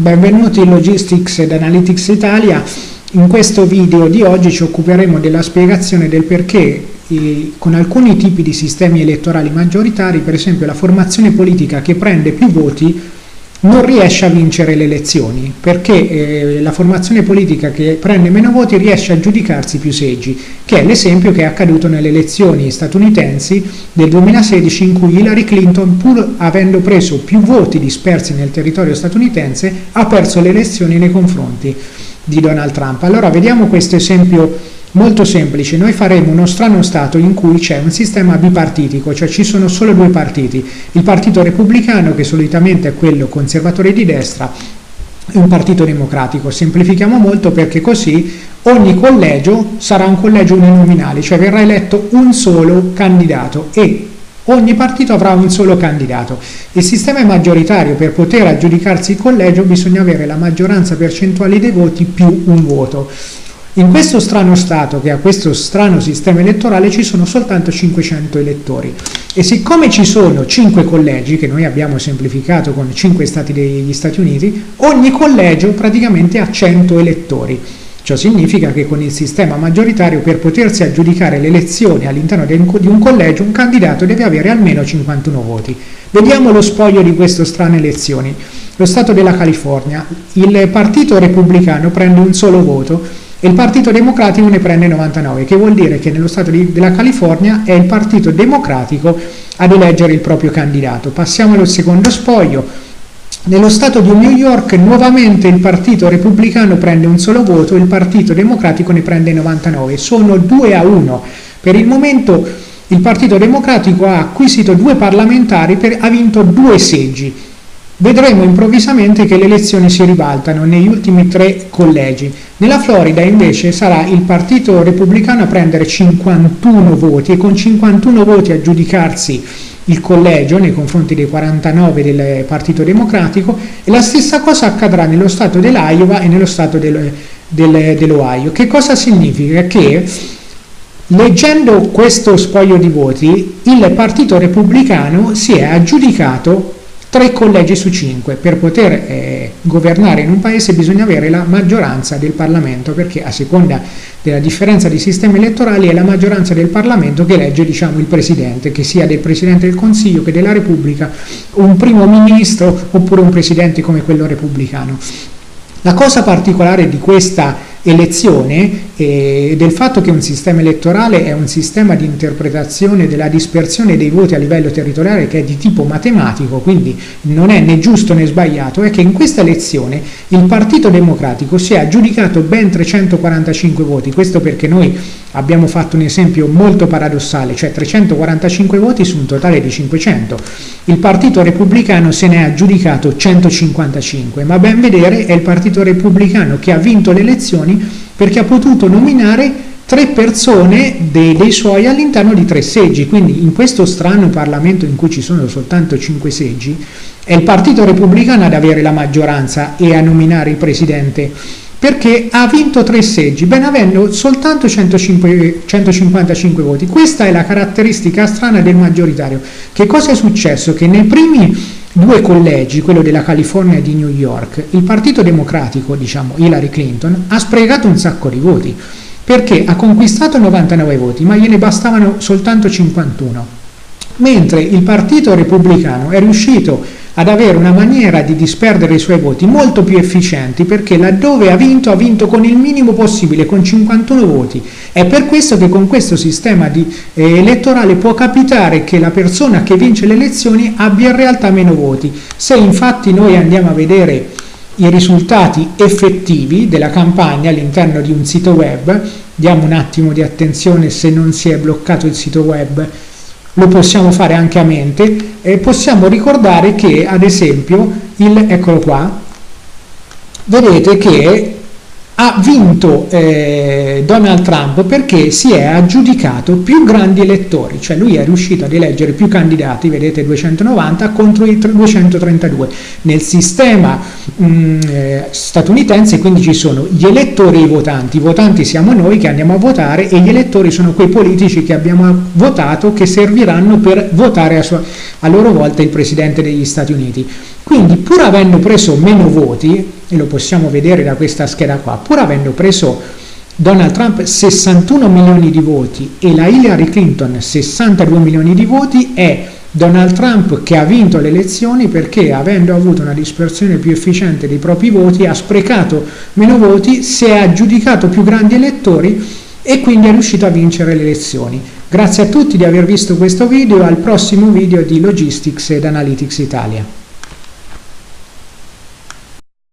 Benvenuti in Logistics ed Analytics Italia. In questo video di oggi ci occuperemo della spiegazione del perché con alcuni tipi di sistemi elettorali maggioritari, per esempio la formazione politica che prende più voti non riesce a vincere le elezioni perché eh, la formazione politica che prende meno voti riesce a giudicarsi più seggi, che è l'esempio che è accaduto nelle elezioni statunitensi del 2016 in cui Hillary Clinton, pur avendo preso più voti dispersi nel territorio statunitense, ha perso le elezioni nei confronti di Donald Trump. Allora vediamo questo esempio Molto semplice, noi faremo uno strano Stato in cui c'è un sistema bipartitico, cioè ci sono solo due partiti, il partito repubblicano che solitamente è quello conservatore di destra e un partito democratico, semplifichiamo molto perché così ogni collegio sarà un collegio uninominale, cioè verrà eletto un solo candidato e ogni partito avrà un solo candidato. Il sistema è maggioritario, per poter aggiudicarsi il collegio bisogna avere la maggioranza percentuale dei voti più un voto. In questo strano Stato, che ha questo strano sistema elettorale, ci sono soltanto 500 elettori e siccome ci sono 5 collegi, che noi abbiamo semplificato con 5 Stati degli Stati Uniti, ogni collegio praticamente ha 100 elettori. Ciò significa che con il sistema maggioritario per potersi aggiudicare le elezioni all'interno di un collegio un candidato deve avere almeno 51 voti. Vediamo lo spoglio di queste strane elezioni. Lo Stato della California, il partito repubblicano prende un solo voto e il Partito Democratico ne prende 99, che vuol dire che nello Stato di, della California è il Partito Democratico ad eleggere il proprio candidato. Passiamo al secondo spoglio. Nello Stato di New York nuovamente il Partito Repubblicano prende un solo voto, il Partito Democratico ne prende 99, sono 2 a 1. Per il momento il Partito Democratico ha acquisito due parlamentari, per, ha vinto due seggi vedremo improvvisamente che le elezioni si ribaltano negli ultimi tre collegi. Nella Florida invece sarà il Partito Repubblicano a prendere 51 voti e con 51 voti a giudicarsi il collegio nei confronti dei 49 del Partito Democratico e la stessa cosa accadrà nello Stato dell'Iowa e nello Stato del, del, dell'Ohio. Che cosa significa? Che leggendo questo spoglio di voti il Partito Repubblicano si è aggiudicato tre collegi su cinque. Per poter eh, governare in un paese bisogna avere la maggioranza del Parlamento, perché a seconda della differenza di sistemi elettorali è la maggioranza del Parlamento che elegge diciamo, il Presidente, che sia del Presidente del Consiglio che della Repubblica, un primo ministro oppure un Presidente come quello repubblicano. La cosa particolare di questa elezione e del fatto che un sistema elettorale è un sistema di interpretazione della dispersione dei voti a livello territoriale che è di tipo matematico, quindi non è né giusto né sbagliato, è che in questa elezione il Partito Democratico si è aggiudicato ben 345 voti, questo perché noi abbiamo fatto un esempio molto paradossale, cioè 345 voti su un totale di 500. Il Partito Repubblicano se ne è aggiudicato 155, ma ben vedere è il Partito Repubblicano che ha vinto le elezioni perché ha potuto nominare tre persone dei, dei suoi all'interno di tre seggi, quindi in questo strano Parlamento in cui ci sono soltanto cinque seggi, è il Partito Repubblicano ad avere la maggioranza e a nominare il Presidente perché ha vinto tre seggi, ben avendo soltanto 105, 155 voti. Questa è la caratteristica strana del maggioritario. Che cosa è successo? Che nei primi due collegi, quello della California e di New York, il Partito Democratico, diciamo Hillary Clinton, ha sprecato un sacco di voti, perché ha conquistato 99 voti, ma gliene bastavano soltanto 51. Mentre il Partito Repubblicano è riuscito ad avere una maniera di disperdere i suoi voti molto più efficienti perché laddove ha vinto ha vinto con il minimo possibile, con 51 voti. È per questo che con questo sistema di, eh, elettorale può capitare che la persona che vince le elezioni abbia in realtà meno voti. Se infatti noi andiamo a vedere i risultati effettivi della campagna all'interno di un sito web, diamo un attimo di attenzione se non si è bloccato il sito web lo possiamo fare anche a mente e possiamo ricordare che ad esempio il, eccolo qua vedete che ha vinto eh, Donald Trump perché si è aggiudicato più grandi elettori, cioè lui è riuscito ad eleggere più candidati, vedete 290 contro i 232. Nel sistema mh, mm, eh, statunitense quindi ci sono gli elettori e i votanti, i votanti siamo noi che andiamo a votare e gli elettori sono quei politici che abbiamo votato che serviranno per votare a, sua, a loro volta il Presidente degli Stati Uniti. Quindi pur avendo preso meno voti, e lo possiamo vedere da questa scheda qua, pur avendo preso Donald Trump 61 milioni di voti e la Hillary Clinton 62 milioni di voti, è Donald Trump che ha vinto le elezioni perché avendo avuto una dispersione più efficiente dei propri voti ha sprecato meno voti, si è aggiudicato più grandi elettori e quindi è riuscito a vincere le elezioni. Grazie a tutti di aver visto questo video, al prossimo video di Logistics ed Analytics Italia.